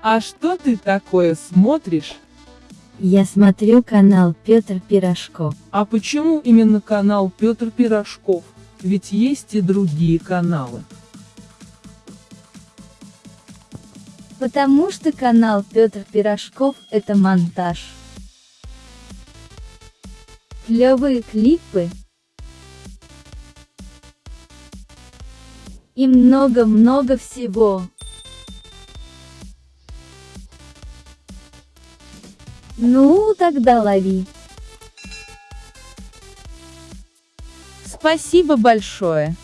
А что ты такое смотришь? Я смотрю канал Петр Пирожков. А почему именно канал Петр Пирожков? Ведь есть и другие каналы. Потому что канал Петр Пирожков – это монтаж. Клевые клипы. И много-много всего. Ну, тогда лови. Спасибо большое.